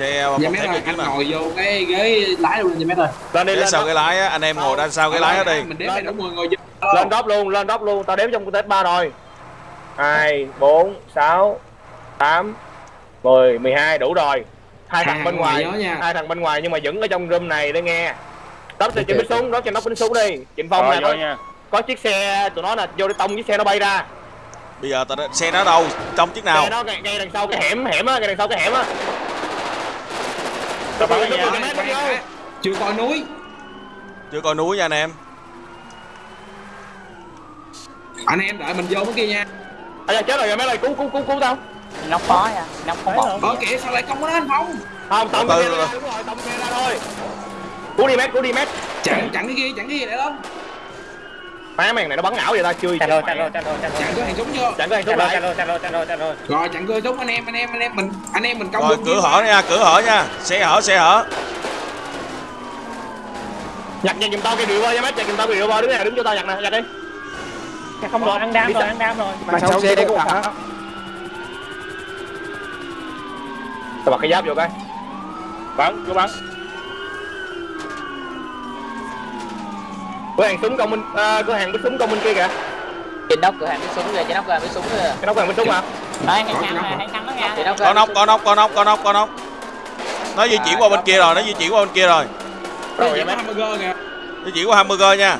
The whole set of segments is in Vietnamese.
xe Dạ ơi, gì chứ anh ngồi vô cái ghế lái luôn nha mấy ơi. lên đi lên sau cái lái á anh em ngồi đằng sau cái lái đó đi. Mình đếm phải đủ 10 người vô. lên đốp luôn lên đốp luôn. Tao đếm trong tết ba rồi. Hai bốn sáu tám mười mười hai đủ rồi. Hai thằng Hàng bên ngoài hai thằng bên ngoài nhưng mà vẫn ở trong room này để nghe. Đốp cho chỉnh bắn súng đốp cho nó bắn súng đi. Trịnh phong nè vô có, nha. có chiếc xe tụi nó là vô để tông chiếc xe nó bay ra. Bây giờ tao xe nó đâu? Trong chiếc nào? Xe nó ngay, ngay đằng sau cái hẻm hẻm á ngay đằng sau cái hẻm á Tao bắn Nó nha. vừa cái mét nó vô. Chưa coi núi. chưa coi núi nha anh em Anh em đợi mình vô cái kia nha. à dạ, chết rồi mấy ơi cứu cứu cứu cứu tao nóc phó nha nóc không bóng Ờ kìa sao lại không có nó anh Phong? không tông từ. ra đúng rồi tông xe ra thôi cứu đi mét cứu đi mét Chặn chặn cái kia, chặn cái kia để đó. Má mèn này nó bắn não vậy ta chưa Chặt rồi, chặt rồi, chặt rồi, chặt rồi. Chặn cửa hàng súng chưa? chẳng có hàng số rồi, lại chặt rồi, chặt rồi, chặt rồi, chặt rồi. Rồi chặn cửa súng anh em, anh em, anh em mình anh em mình công rồi cửa hở nha cửa hở nha xe hở xe hở nhặt nhặt giùm tao cái rượu ơi mét nhặt giùm tao cái rượu ơi đứng này đứng cho tao nhặt nè nhặt đi Không rồi, ăn đam rồi, ăn đam rồi. mà sau xe đây có thằng á tao bật cái giáp vô cái Bắn, cứ bắn. Cửa hàng súng công minh à, cửa hàng bắn súng công minh kia kìa. Trên nóc cửa hàng với súng kìa trên nóc cửa hàng với súng kìa. Cái đó cửa hàng bắn súng hả? Đấy hay thắng nè hay thắng đó nha. Trên nóc hàng nóc con nóc con nóc nóc nóc. Nó di chuyển qua bên kia rồi nó di chuyển qua bên kia rồi. Rồi có mét hamburger kìa. di chuyển qua hamburger nha.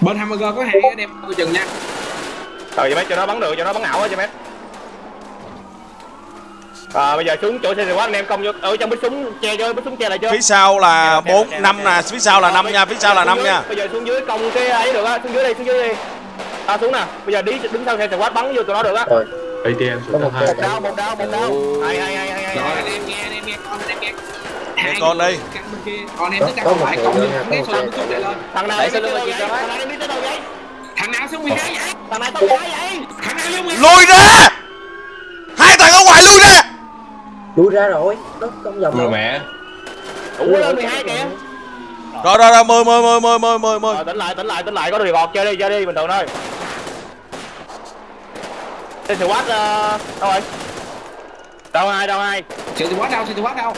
Bên hamburger có hai anh em coi chừng nha. rồi mét cho nó bắn được cho nó bắn ảo á cho mét à, bây giờ xuống chỗ xe quá anh em công vô ở trong bắn súng che cho bắn súng che lại chưa? Phía sau là Kèo, bốn năm nè phía sau là năm nha phía sau là Xuống năm nha. bây giờ xuống dưới công cái ấy được á xuống dưới đây xuống dưới đi. À xuống nè bây giờ đi đứng sau xe quát bắn vô tụi nó được á. ATM số một 2 một đau một đau một đau hay hay hay hay hay Rồi hay. Anh em nghe, em nghe con, em nghe. Nghe con đi. Anh em cộng như cái số lượng súng này. lên. thằng nào đi tới lưng đâu vậy? Thằng nào đi tới đâu vậy? Thằng nào số 12 vậy? thằng vậy nào số 12? lui ra hai thằng ở ngoài lui ra lui ra rồi. Nó không vòng Người mẹ. Đủ lên 12 kìa. Rồi rồi rồi mười mười mười mười mười mười mười Rồi tỉnh lại tỉnh lại tỉnh lại. Có được gọt chơi đi chơi đi bình thường thôi. Tên sự quát uh, đâu rồi? Đâu ai đâu ai? Sự thì quá đâu, sự thì quá đâu.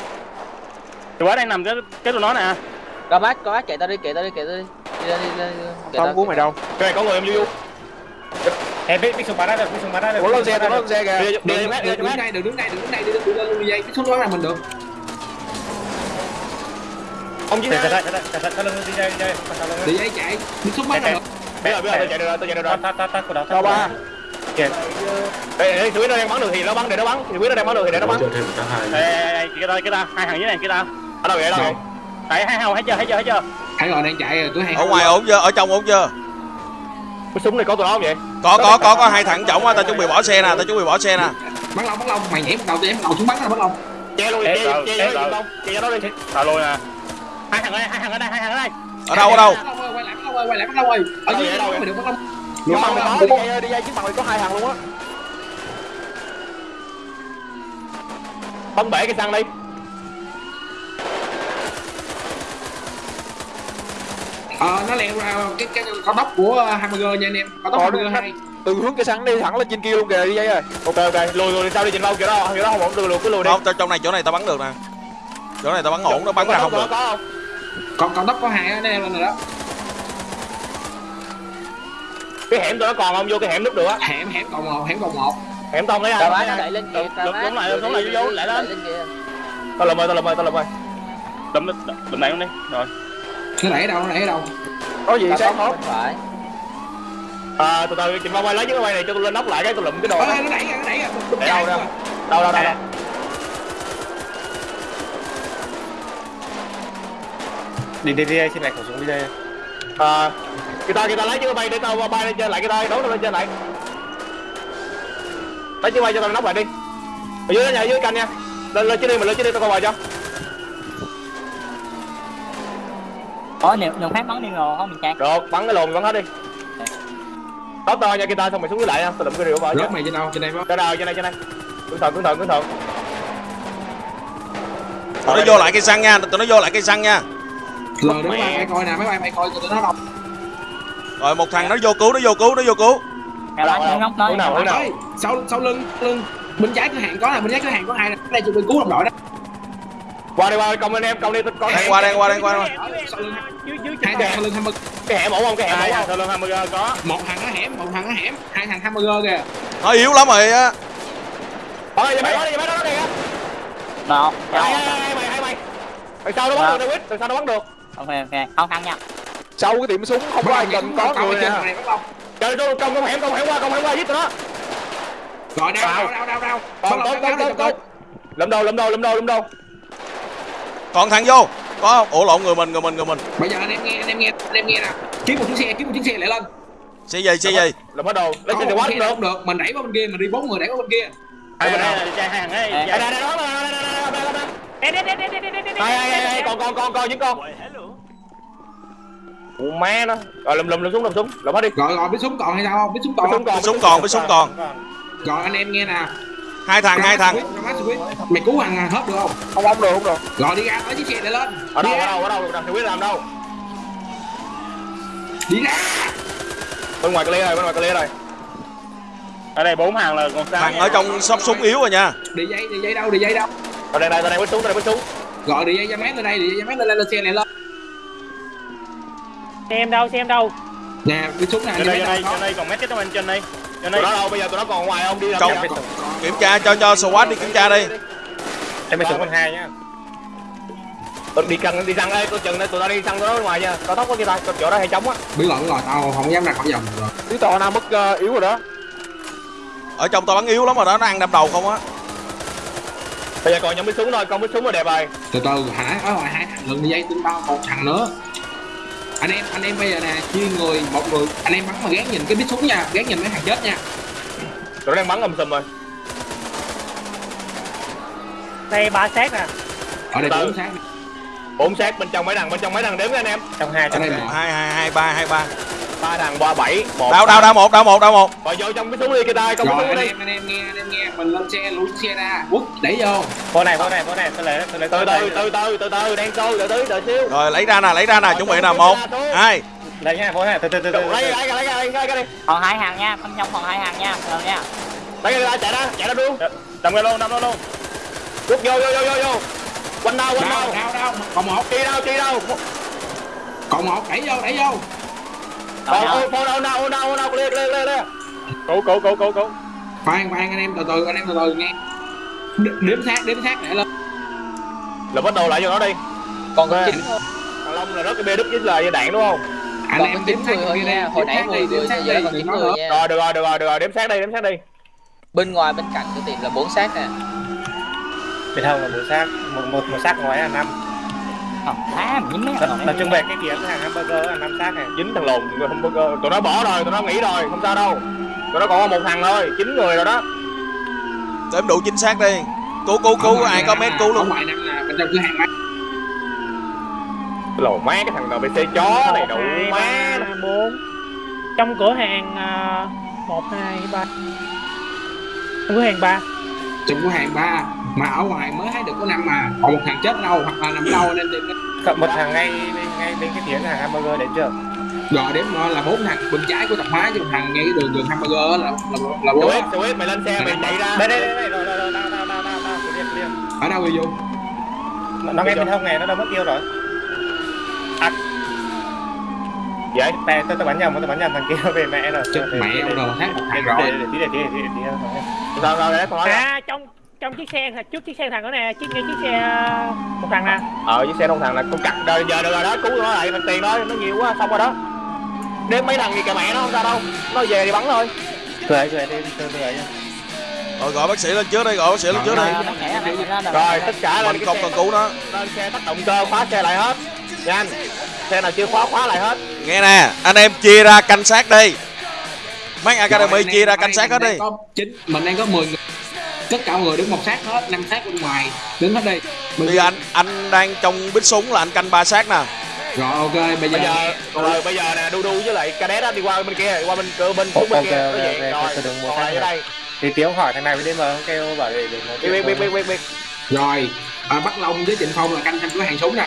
Tụi quá đang nằm cái cái tụi nó nè. có bác có bác chạy tao đi chạy tao đi chạy tao đi. Đi lên đi lên không của mày đâu. cái này có người em du Ê, biết biết súng bắn ra được, biết súng bắn ra được. ủa lên xe lên xe kìa đi đi Đừng, mét đừng đi đứng mét đây, đừng đứng đây, đừng đứng đây, đừng đứng lên luôn dây. Cái số đó là mình được. ông chỉ Chạy, chạy, ra chạy, chạy, chạy, chạy, lưng đi chơi, chạy lưng. Đi dây chạy. Đi bắt Chạy, là chạy. được. bây giờ bây giờ tôi chạy được rồi tôi chạy được rồi Ta ta ta của đó. đâu ba Kìa. đây đây thủy nó đang bắn được thì nó bắn để nó bắn thì thủy nó đang bắn được thì để nó bắn hai ê, kia tao, kia tao, hai thằng dưới này kia tao. ở đâu vậy đâu Đấy, hai hào, thấy chưa, thấy chưa, thấy chưa? Thấy rồi đang chạy rồi, tôi hay ở ngoài ổn chưa ở trong ổn chưa cái súng này có tụi nó không vậy? Có có có có hai thằng trọng á tao chuẩn bị bỏ xe nè tao chuẩn bị bỏ xe nè. Bắn lông bắn lông mày nhảy một đầu tôi em đầu xuống bắn là bắn lông che luôn che che rồi. nó che nó đi. Tao luôn nè. Hai thằng ở đây, hai thằng ở đây, hai thằng ở đây. ở đâu ở đâu? Ơi, quay lại bắn lông ơi quay lại bắn lông ơi ở dưới Đâu mày được bắn nhưng mà Lông, mày có đi dây đi dây chiếc bằng này có hai thằng luôn á. Bắn bể cái xăng đi ờ nó leo ra cái cái cao tốc của hamburger nha anh em. Cao tốc Ờ, hamburger hai từ hướng cây sắn đi thẳng lên trên kia luôn kìa đi dây ơi ok ok. Lùi lùi sao đi trình lâu kiểu đó. Kiểu đó không ổn lùi lùi cứ lùi đi. Không tao trong này chỗ này tao bắn được nè. Chỗ này tao bắn ổn nó bắn ra không được. không? Còn cao tốc có hai anh em lên rồi đó. Cái hẻm tụi nó còn không? Vô cái hẻm núp được á. Hẻm hẻm còn một hẻm còn một. Hẻm tông lấy tao ai bác nó đẩy lên kìa lụm lại, lụm lại, vô, lại lên. kìa tao lùm ơi tao lùm ơi tao lùm ơi. Đấm đấm này luôn đi. Rồi. Nó đẩy ở đâu nó đẩy ở đâu? Có gì tốc hết phải. À từ từ trình lâu quay lấy chiếc quay này cho tôi lên nóc lại cái tôi lụm cái đồ nó đẩy nó đẩy để đâu đâu đâu đâu đâu. Đâu Đi đi đi, xin lại khẩu súng đi đây. à người ta người ta lấy chiếc bay để tao bay lên trên lại cái tay đấu lên trên lại. Lấy chiếc bay cho tao nóc lại đi. Ở dưới đó ở dưới canh nha. Lên lên trên đi mình lên trên đi tao coi bài cho có nếu nếu phát bắn đi ngồi không mình chặt được bắn cái lồn bắn hết đi. Đó to nha kita xong mày xuống dưới lại nha. Tao lụm cái rượu vào chứ rớt mày trên đâu trên đây không trên đâu trên đây trên đây. Cẩn thận cẩn thận cẩn thận. Tụi nó vô lại cây xăng nha tụi nó vô lại cây xăng nha. Rồi đứng mày mày coi nè mấy bay mày coi tụi nó đâu. Rồi một thằng nó vô cứu nó vô cứu nó vô cứu. Ở đâu? Hướng nào, hướng nào? Ơi, sau sau lưng lưng. Bên trái cửa hàng có nè bên trái cửa hàng có hai nè? Đây chụp bên cứu đồng đội đó Qua đi, qua đi, công anh em, công đi, có đang qua đang qua đang qua hai thằng sau lưng hamburger cái hẻm ổn không, cái hẻm ổn không? sau lưng hamburger có. Một thằng ở hẻm một thằng ở hẻm. Hai thằng hamburger kìa. Nó yếu lắm rồi á. Thôi, giờ mấy đó đi, mấy đó đi kìa. Nào, mày, hai mày. Từ sau nó bắn được, David, sau nó bắn được. ok ok, không thắng nha. sau cái tiệm súng không có ai cần có người trên nè không? Trời ơi, công công hẻm, công hẻm qua, công hẻm qua giết tụi nó. rồi đau đau đau đau đau Còn tốt, tốt, tốt, tốt. Lụm đầu, lụm đầu, lụm đầu, lụm đầu. Còn thằng vô. Có không? Ủa lộn người mình người mình người mình. Bây giờ anh em nghe anh em nghe anh em nghe nè kiếm một chiếc xe kiếm một chiếc xe lại lên xe gì xe gì? Lụm hết đồ, lấy trên quá được. không được mình đẩy qua bên kia mình đi bốn người đẩy qua bên kia. Đây đây đây hai hàng ấy đây, đây, đây, đó, đây, đây, đây, đây, đây, còn, còn, còn, còn, những con. Ủa má nó. Rồi lùm lùm lùm súng lùm súng, lùm hết đi. rồi rồi biết súng còn hay sao không? Biết súng còn Súng còn, súng còn với súng còn. rồi anh em nghe nè hai thằng hai thằng. Mày cứu thằng hết được không? Không không được không được. Rồi đi ra tới chiếc xe để lên. Ở đâu, ở ra. đâu, ở đâu, đâu, thì biết làm đâu. đi ra. Bên ngoài cái lia rồi, bên ngoài cái lia rồi. ở đây bốn hàng là còn sao thằng ở trong shop súng yếu rồi nha. Đi dây đi dây đâu đi dây đâu? Ở đây, đây, đây, bắn súng, đây, bắn súng. gọi đi dây ra mét lên đây đi dây ra mét lên lên lên xe này lên. Xem đâu xem đâu. Nè cái súng này trên đây mét trên đây trên đây còn mấy cái trong anh trên đây Tụi nó đâu, bây giờ tụi nó còn ngoài không, đi làm Trong- gì? kiểm tra cho cho SWAT đi kiểm tra đi em mới súng con hai nhá Tụi đi cần đi săn đây, tôi chừng đây, tụi nó đi tụi nó ngoài nha. Cao tốc có kia ta, chỗ đó hay trống á. biết lộn rồi tao không dám ra khỏi vòng rồi tí tò nào mất ờ, yếu rồi đó ở trong tao bắn yếu lắm rồi đó nó ăn đâm đầu không á Bây giờ còn nhóm bắn súng thôi, con bắn súng là đẹp rồi. từ từ hả ở ngoài hai thằng lần đi dây tin tao một thằng nữa anh em anh em bây giờ nè chia người một người anh em bắn mà gán nhìn cái biết súng nha gán nhìn mấy thằng chết nha. Tụi nó đang bắn âm sùm rồi. đây ba xác nè. Ở đây bốn sáng Bốn xác bên trong mấy thằng, bên trong mấy thằng đếm nha anh em. trong hai trong đây hai. một. Hai hai hai ba hai ba Ba thằng, ba bảy, một. đau đau đau một đau một đau một Rồi vô trong bắn súng đi kia ta, con bắn rồi súng anh đi. em anh em nghe anh em nghe mình lên xe lùi chiếc xe ra quất đẩy vô phố này phố này phố này tôi lấy tôi lấy Từ từ, từ từ, từ từ, đang tôi, từ từ, đợi xíu. rồi lấy ra nè lấy ra nè chuẩn bị nè một hai lấy nha phố này từ từ từ từ Lấy, lấy, lấy, lấy, lấy, cái đi. Còn hai hàng nha, phân trong còn hai hàng nha, rồi nha. Lấy cái ra, chạy ra, chạy ra luôn. đâm ra luôn đâm ra luôn Rút vô, vô, vô, vô, vô. Quanh đâu, quanh đâu. đau đau còn một Chi đâu, chi đâu. còn một đẩy vô đẩy vô Ô, ô đâu, đâu, đâu, đâu, clear, clear, clear, clear. cố cố cố cố cố khoan khoan anh em từ từ anh em từ từ nghe Đ- đếm xác đếm xác để lên Là bắt đầu lại vô nó đi. Còn có chín. Thằng Long là rớt cái bê đứt với lời đạn đúng không? anh Còn em đếm xác người nha. Hồi nãy xác 10 đi, người đếm xác giờ còn chín người nha. Rồi, được rồi, được rồi, được rồi, đếm xác đi, đếm xác đi. Bên ngoài bên cạnh của tiệm là bốn xác nè. bên hông là một xác một một một xác ngoài là năm Không, mấy thằng tập trung về cái kia cái hàng hamburger là năm xác này. Dính thằng lùn, người không có- tụi nó bỏ rồi, tụi nó nghỉ rồi, không sao đâu. Tụi nó còn có một thằng thôi, chín người rồi đó. đếm đủ chính xác đi. Cứu cứu cứu ai có mét cứu luôn. ngoài năm là bên trong cửa hàng máy Lồ má cái thằng NPC chó này đủ má. bốn. Trong cửa hàng à, một hai ba. Trong cửa hàng ba. Trong cửa hàng ba mà ở ngoài mới thấy được có năm mà còn một thằng chết đâu hoặc là nằm đâu nên tìm Cộng một thằng ngay ngay bên cái phía hàng hamburger đến chưa rồi đếm nó là bốn thằng bên trái của tạp hóa chứ một thằng ngay cái đường đường hamburger là là là bốn Swift, Swift, mày lên xe, mày chạy ra. đây đây đây rồi rồi rồi nào nào nào clear clear ở đâu người vô nó ngay bên hông này nó đâu mất tiêu rồi Vậy, Nè, tôi tôi bắn nhầm, tôi bắn nhầm thằng kia về mẹ rồi. chết Để- mẹ để- ông để- rồi khác một thằng để- rồi để- để- tí để tí để tí để tí để- sao sao đấy, nói. à trong trong chiếc xe trước chiếc xe thằng đó nè chiếc ngay chiếc xe à, một thằng nè Ờ, với xe đông thằng là con cặt rồi, giờ được rồi đó, cứu nó lại, bằng tiền thôi, nó nhiều quá, xong rồi đó. Đếm mấy thằng gì cả mẹ nó không sao đâu. Nó về thì bắn thôi. Cười cười đi, cười cười nha. rồi gọi bác sĩ lên trước đi gọi bác sĩ lên trước ra rồi. Tất cả lên mình cái không cần cứu nó lên xe tắt động cơ, khóa xe lại hết. Nhanh. Xe nào chưa khóa, khóa lại hết. nghe nè anh em chia ra canh xác đi mấy academy chia ra anh canh xác hết đi chín mình đang có 10 người tất cả mọi người đứng một xác hết năm xác bên ngoài. Đứng hết đi. Mình- bây giờ anh anh đang trong bít súng là anh canh ba xác nè. Rồi ok bây giờ, Bây giờ, rồi bây giờ nè, đu đu với lại cadet đi qua bên kia, đi qua bên cửa bên xuống bên kia. ok, Nó vậy, ok, rồi, đừng ở đây. Thì Tiếu hỏi thằng này với DM không kêu bảo để để nó Biết, biết, biết, biết, biết, rồi à, Bắc Long với Trịnh Phong là canh trong cửa hàng súng nè.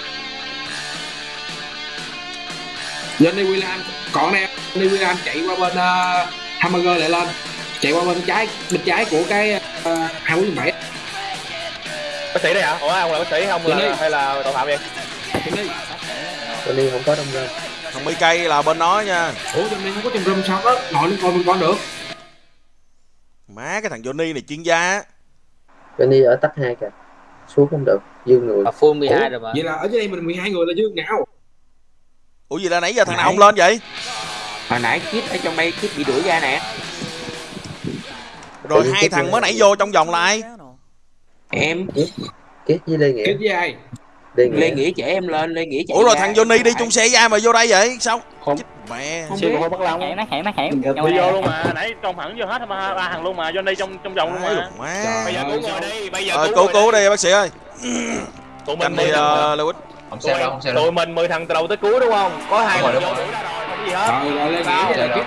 Johnny William. Còn đây Johnny William chạy qua bên uh, hamburger lại lên. Chạy qua bên trái bên trái của cái hai bốn bảy bác sĩ đây hả? Ủa ông là bác sĩ không là hay là tội phạm vậy? Đi Johnny không có đông rơm thằng mấy cây là bên nó nha. Ủa nên không có trong room sao đó ngồi lên coi bên con được. Má cái thằng Johnny này chuyên gia. Johnny ở tắc hai kìa. Xuống không được. Dư người. Mà full 12 rồi mà. vậy là ở dưới đây mình 12 người là dương nào ủa gì là nãy giờ thằng nào Nãy. không lên vậy? Hồi nãy kit ở trong đây kit bị đuổi ra nè rồi hai thằng mới nãy vô trong vòng là ai em kết với Lê Nghĩa? Kết với ai? Lê lê Nghĩa nghĩa chở em lên lê nghĩa chạy ủa rồi thằng Johnny đi chung xe với ai mà vô đây vậy? Sao? Không. Chết mẹ. Không Xe biết. Của Bắc Long hẹn nó hẹn nó hẹn đi vô luôn mà. Nãy trong hẳn vô hết mà ba thằng luôn mà. Johnny trong trong vòng luôn mà. bây giờ cứu rồi đi. Bây giờ Ờ, cứu cứu đi. bác sĩ ơi. Tụi mình đi mười thằng uh, Lewis không tụi, sao đâu không sao đâu. tụi mình 10 thằng từ đầu tới cuối đúng không? Có hai rồi. đuổi ra rồi không có gì hết. Rồi rồi lên nghĩa